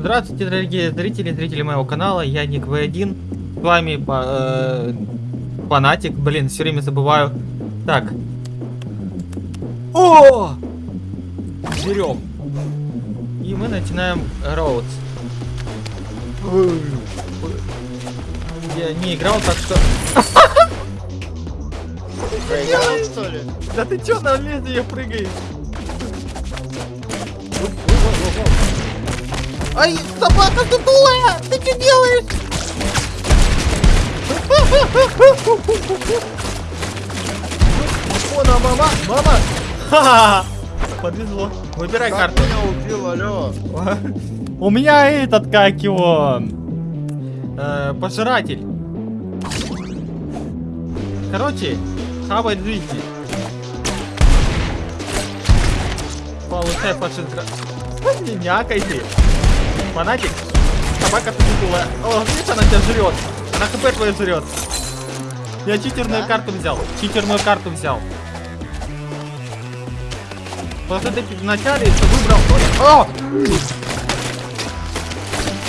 Здравствуйте, дорогие зрители, зрители моего канала, я Ник В1, с вами э, фанатик, блин, все время забываю. Так. О! Берем. И мы начинаем роудс. Я не играл, так что... Проиграл, что ли? Да ты чё на лезвие прыгаешь? Ай, собака тутулая! Ты что делаешь? О, на мама! Мама! Ха-ха! Подвезло. Выбирай Как карту. меня убил, алло? У меня этот, как его... э, пожиратель. Короче, хавает жизни. Получай фашистра. Не някай ты. Фанатик. Собака тупикула. О, видишь, она тебя жрет. Она хп твою жрет. Я читерную Да? карту взял. Читерную карту взял. Просто ты вначале ты выбрал... О!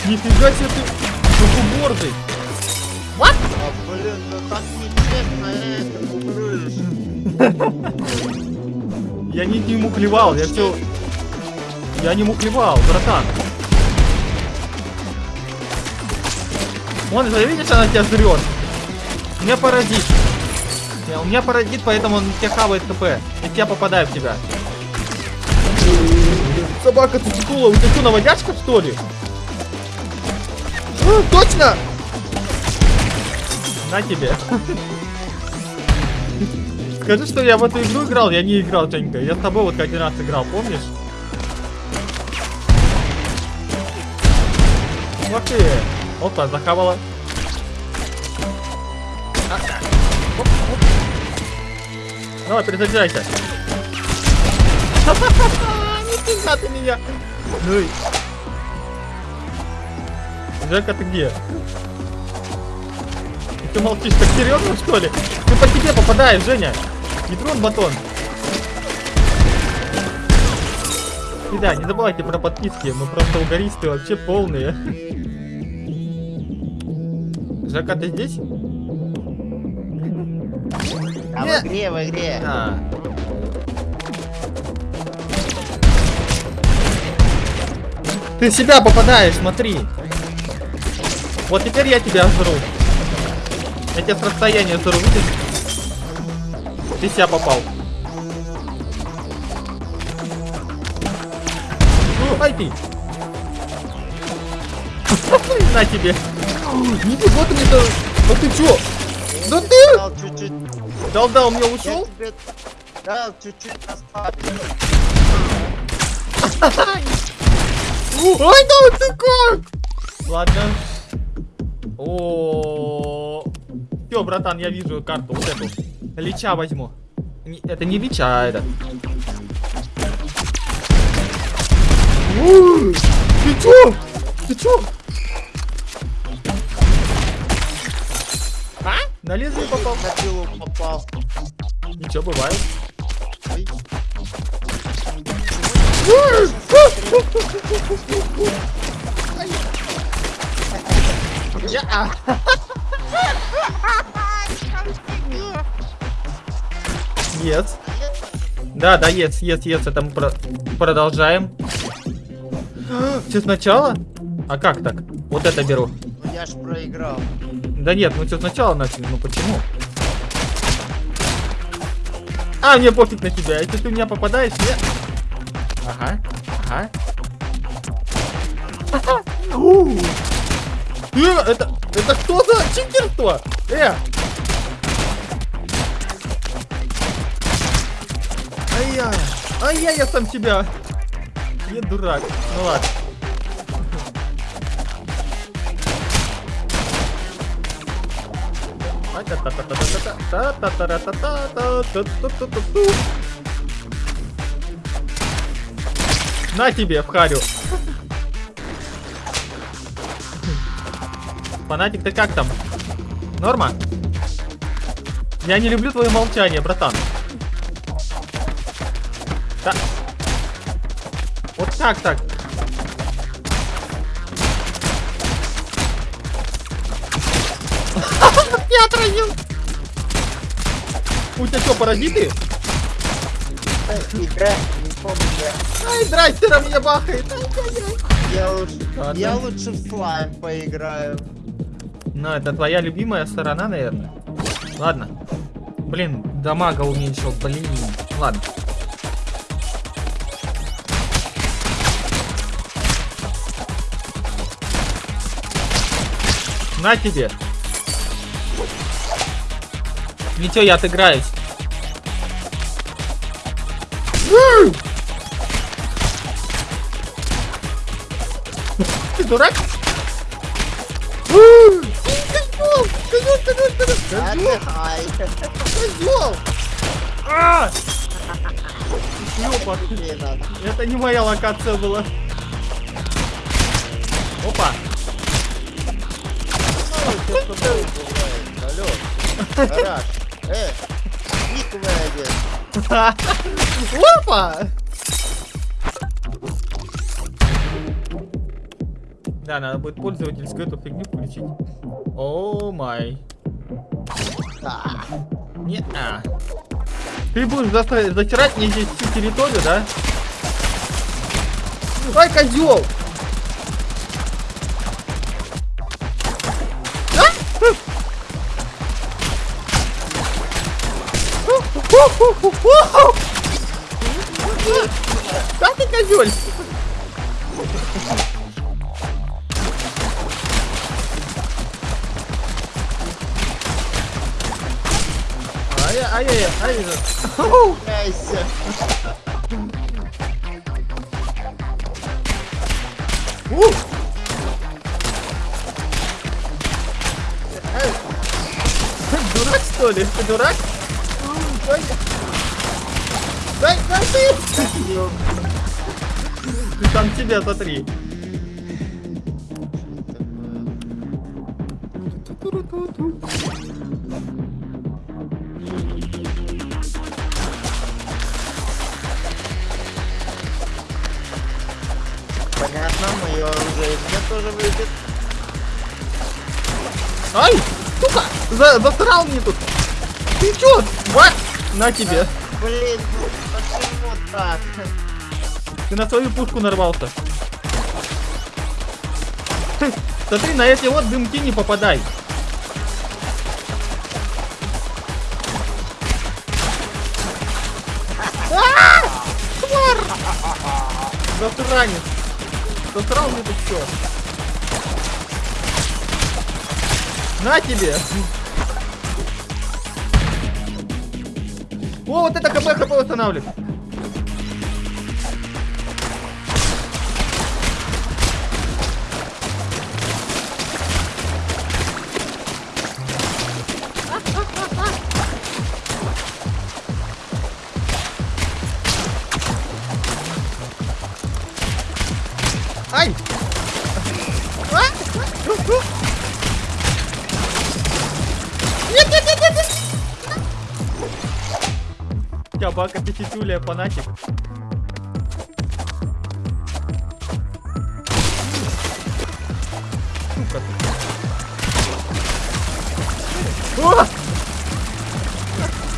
Нифига себе ты сухобордый. А, блин, ну так нечестно, э, ты муглюешь. Я не, не мухлевал, я все... Я не мухлевал, братан. Вон, ты видишь, она тебя жрет. У меня паразит. У меня паразит, поэтому он тебя хавает КП. И тебя попадаю в тебя. Собака цицикула, у тебя что, наводячка, что ли? А, точно! На тебе. Скажи, что я в эту игру играл, я не играл, Женька. Я с тобой вот один раз играл, помнишь? Вот ты. Опа, захавала. А, оп, оп. Давай, перезаряжайся. Нифига ты меня. Ну и... Жека, ты где? Ты молчишь так серьезно, что ли? Ты по тебе попадаешь, Женя. Не трон батон. И да, не забывайте про подписки, мы просто угористы вообще полные. Жека, ты здесь? А в игре, в игре. А. Ты в себя попадаешь, смотри. Вот теперь я тебя жру. Я тебя с расстояния жру, видишь? Ты себя попал. Ну, ай ты. На тебе. Нифига ты мне да... Да ты чё? Да ты! Дал чуть-чуть. Дал-дал мне ушел? тебе дал чуть-чуть оставить. Ой, да ты как? Ладно. О, все, братан, я вижу карту, вот эту. Лича возьму. Не- это не лича, а это. Ты чё? Ты чё? На лезвие попал? На пилу попал. Ничего, бывает. Ой. Я. Yes. Да, да, yes, yes, yes, это мы про- продолжаем. Все сначала? А как так? Вот это беру. Я ж проиграл. Да нет, мы все сначала начали, ну почему? А, мне пофиг на тебя, если ты в меня попадаешь, я... Ага, ага. У. Э, это, это что за читерство? Э! Ай-яй, ай-яй, я сам себя. Я дурак, ну ладно. На тебе, в. Фанатик, ты как там? Норма? Я не люблю твое молчание, братан. Да. Вот как так? Отразил. У тебя что, паразиты? Игра, не помню, игра. Ай, драстера меня бахает. Я лучше, Ладно. я лучше в слайм поиграю. Ну, это твоя любимая сторона, наверное. Ладно. Блин, дамага уменьшил, блин. Ладно. На тебе. Ничего, я отыграюсь. Ты дурак? М! Козёл! Козёл, козёл, козёл! Козёл! Отдыхай. Козёл! А! Ёпа, это не моя локация была. Опа! Ну? Алло. Э, один. Опа! Да, надо будет пользовательскую эту фигню включить. О май. Да. Не а. Ты будешь затирать мне здесь всю территорию, да? Ай, козел! Да ты козель! Ай-яй-яй, ай Ау! Кайся. У! Эй! Ты дурак, что ли? Ты дурак? Дай, дай, дай ты! Ты там тебя смотри. Понятно, мое оружие мне тоже выйдет. Ай! Сука! За, засрал мне тут! Ты чё? Вот! На тебе! Блин, ну почему так? Ты на свою пушку нарвался. Смотри, на эти вот дымки не попадай. Тварь! Засранец! Засрал мне тут все. На тебе! О, вот это КП ХП восстанавливает. Пятитюля, фанатик. Сука ты. О!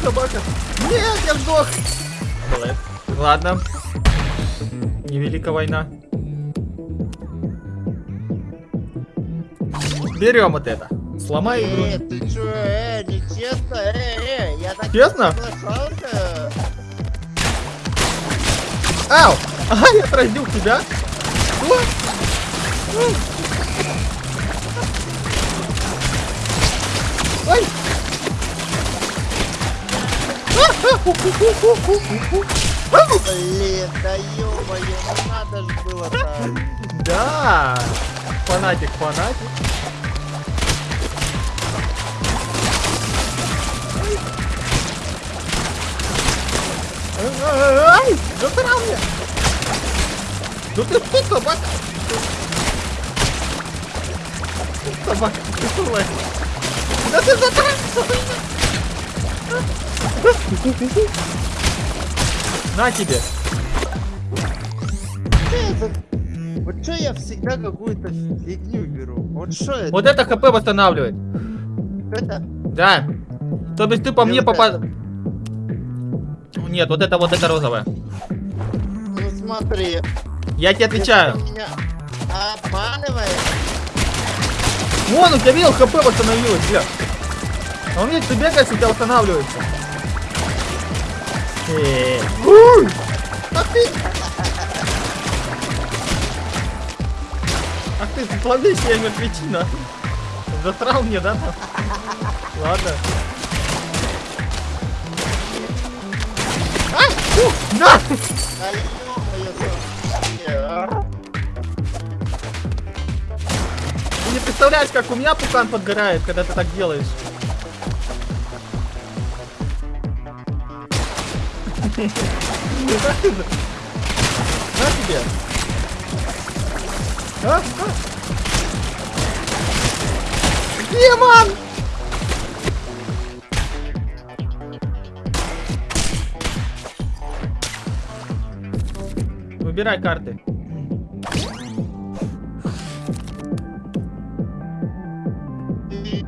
Собака. Нет, я сдох. Ладно. Невелика война. Берем вот это. Сломай игру. Э, ты чё, э, нечестно, э, э, я так Честно? не Ау! Ага, я отразил тебя. Что? Ой! Блин, да ё-моё, ну надо ж было так. Да! Фанатик, фанатик. Ай! Засрал меня! Ну ты что, собака? Собака, ты злая. Да ты засрал меня! На тебе! Вот что я всегда какую-то фигню беру? Вот что это? Вот это ХП восстанавливает. это? Да. То есть ты по мне вот попад... Нет, вот это вот это розовое. Ну смотри. Я тебе отвечаю. Меня обманываешь? Вон, у тебя видел, хп восстановилось, бля. А у меня ты бегаешь, у тебя восстанавливается. Э, уй! Ах ты! Ах ты, зловещая мертвечина. Засрал мне, да? Ладно. На! Ты не представляешь, как у меня пукан подгорает, когда ты так делаешь. На тебе. А? А? Демон! Выбирай карты.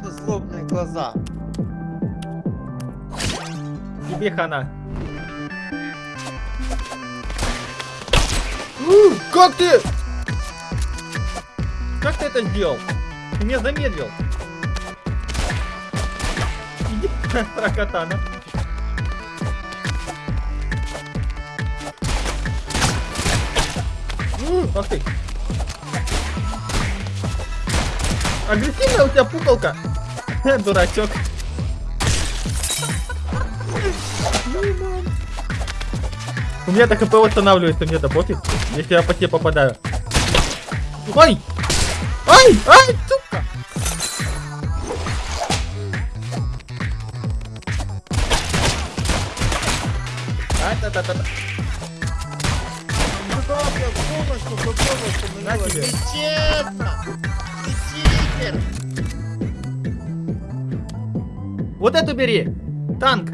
Злобные глаза. Тебе хана. У, Как ты? Как ты это сделал? Ты меня замедлил. Иди, прокатана. Ах ты. Агрессивная у тебя пукалка. Дурачок. У меня так ХП восстанавливается, мне это пофиг, если я по тебе попадаю. Ой! Ай! Ай, сука! Попробовал, На тебе. Нечестно! Ты читер! Вот эту бери! Танк!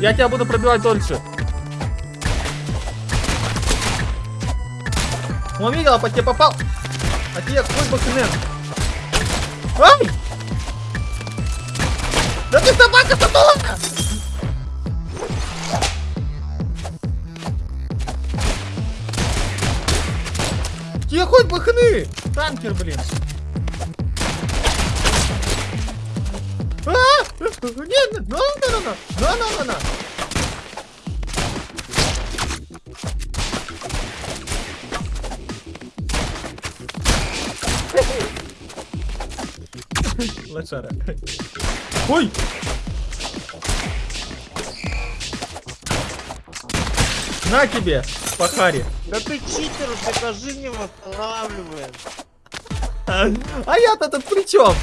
Я тебя буду пробивать дольше. Он видел, а по тебе попал. А тебе бы хрен. Ай! Да ты собака сатула! какой пахны? Танкер, блин. А! Нет, на на ну, на ну, на ну, на на на Лошара. Ой! На тебе, Пахари. Да ты читер, покажи мне восстанавливаем. А, а я-то тут при чем?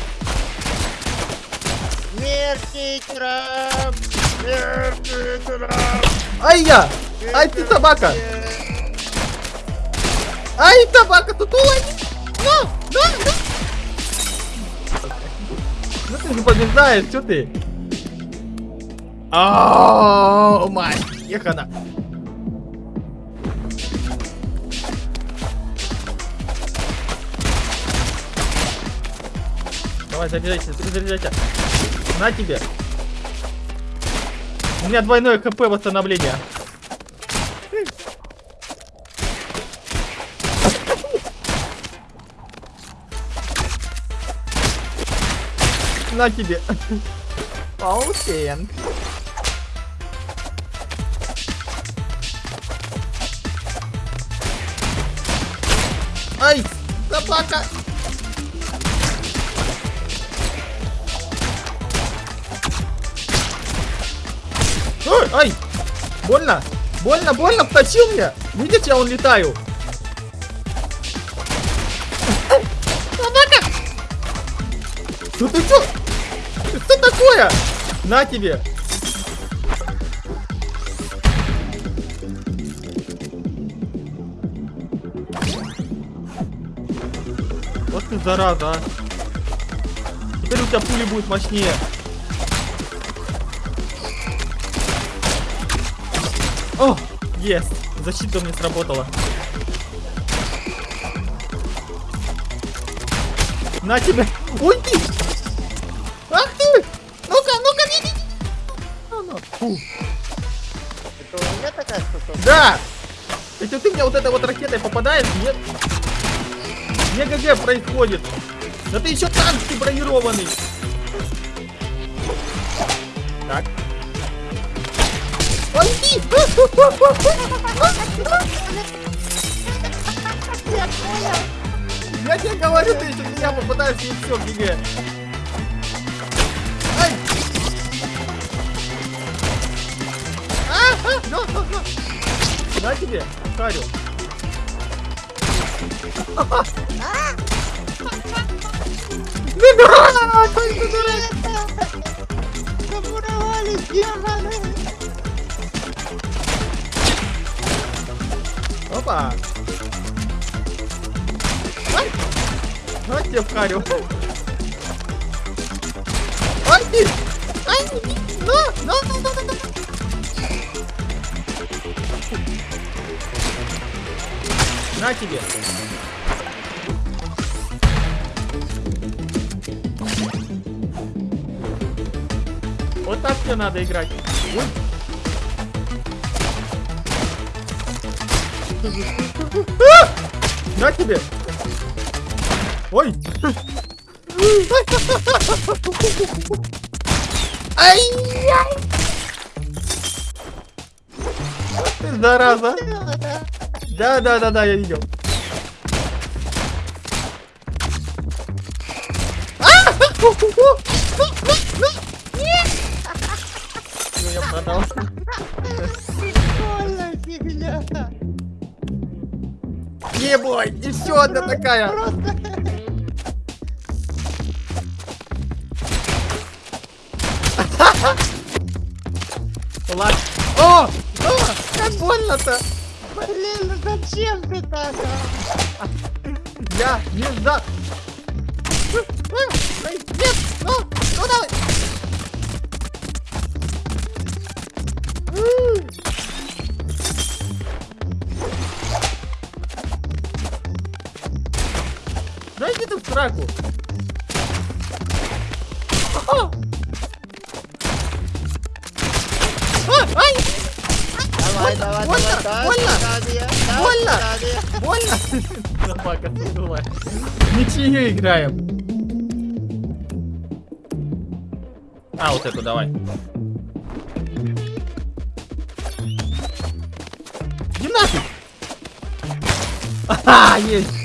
Смерть читерам! Смерть читерам! Ай я! Ай ты собака! Ай собака, тут улани! Ну, ну, ну! Ну ты же побеждаешь, что ты? О, мать, ехана. Давай, заряжайся, заряжайся. На тебе. У меня двойное КП восстановление. На тебе. Паутен. Ай, собака. Ай! Больно! Больно, больно, втащил меня! Видите, я он летаю! Собака! Что ты чё? Что такое? На тебе! Вот ты зараза, а! Теперь у тебя пули будет мощнее. О, есть. Защита у меня сработала. На тебе! Ой ты! Ах ты! Ну-ка, ну-ка, иди! А, ну. Это у меня такая штука? Да! Если ты мне вот этой вот ракетой попадаешь, нет... Не ГГ происходит. Да ты еще танк ты бронированный. Я тебе говорю, ты еще меня попадаешься и все, ГГ. Ай! А, а, на, на, на. Тебе, Харю. Ты дурак! Ты дурак! Замуровали демоны! Опа! Ай! На тебе в Харю. Ай! Ай! На, на, на, на, на, на. Тебе! Вот так мне надо играть. Ой. На тебе! Ой! Ай-яй! Ты зараза! Да, да, да, да, я видел. Всё, я продал. Прикольная фигня! Не бой, и все одна такая. Ладно. О! О! Как больно-то! Блин, ну зачем ты так? Я не знаю. Давай, давай, Больно, давай, да, больно, Аркадия, да, больно. Больно! Думай. Ничью играем. А, вот эту давай. Иди нафиг! Ага, есть!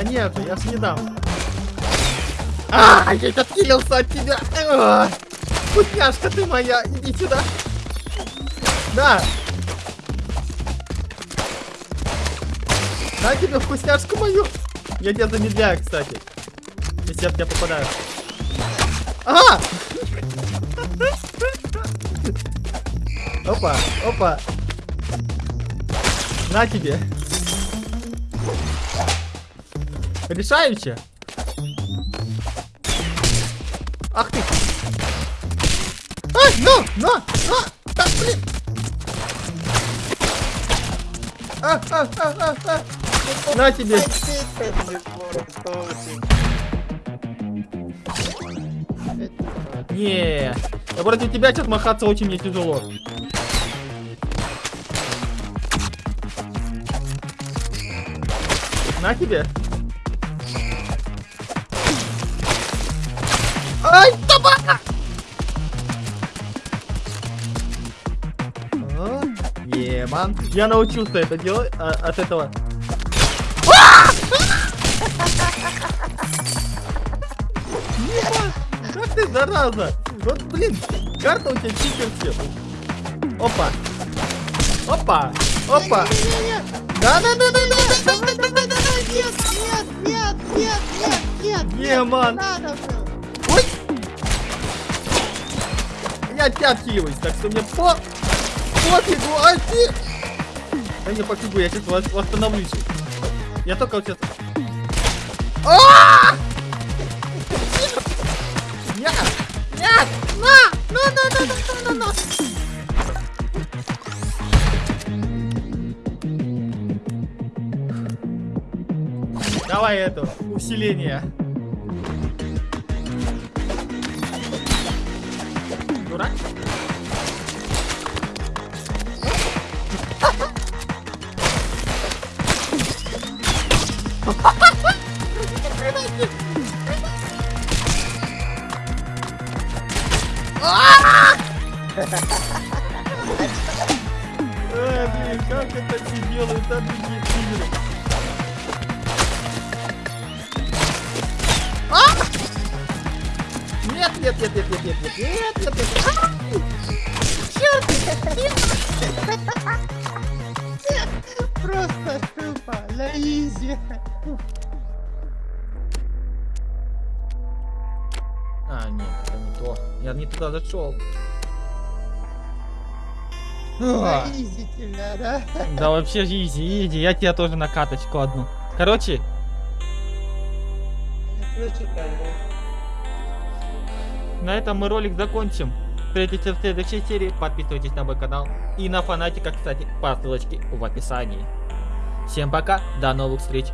Да нет, я ж не дам. А, я откинулся от тебя. А, Вкусняшка ты моя, иди сюда. Да. На тебе вкусняшку мою. Я тебя замедляю, кстати. Если я в тебя попадаю. А! Опа, опа. На тебе. Решаюче. Ах ты. Ай, ну, на, на, так, блин. А, а, а, а, а. На тебе. Не, да против тебя сейчас махаться очень мне тяжело. На тебе. Еман. Я научился это делать а, от этого. Как ты зараза! Вот блин, карта у тебя читерская. Опа. Опа. Опа. Да, да, да, да, да, да, да, да, давай, давай, нет, нет, нет, нет, нет, нет, Не, нет, ман. не надо было. Ой! я тебя отхиливаюсь, так что мне по... пофигу, а ты... Я не побегу, я сейчас восстановлюсь. Я только вот сейчас... А! Нет! Нет! А! Ну, ну, ну, ну, ну, ну, ну! Давай это, усиление. Нет, нет, нет, нет, нет, нет, нет, нет, нет, нет. А! Просто тупо, на easy. А, нет, это не то. Я не туда зашел. На easy тебя, да? Да вообще easy, иди, я тебя тоже на каточку одну. Короче, на этом мы ролик закончим. Встретимся в следующей серии. Подписывайтесь на мой канал. И на фанатика, кстати, по ссылочке в описании. Всем пока, до новых встреч.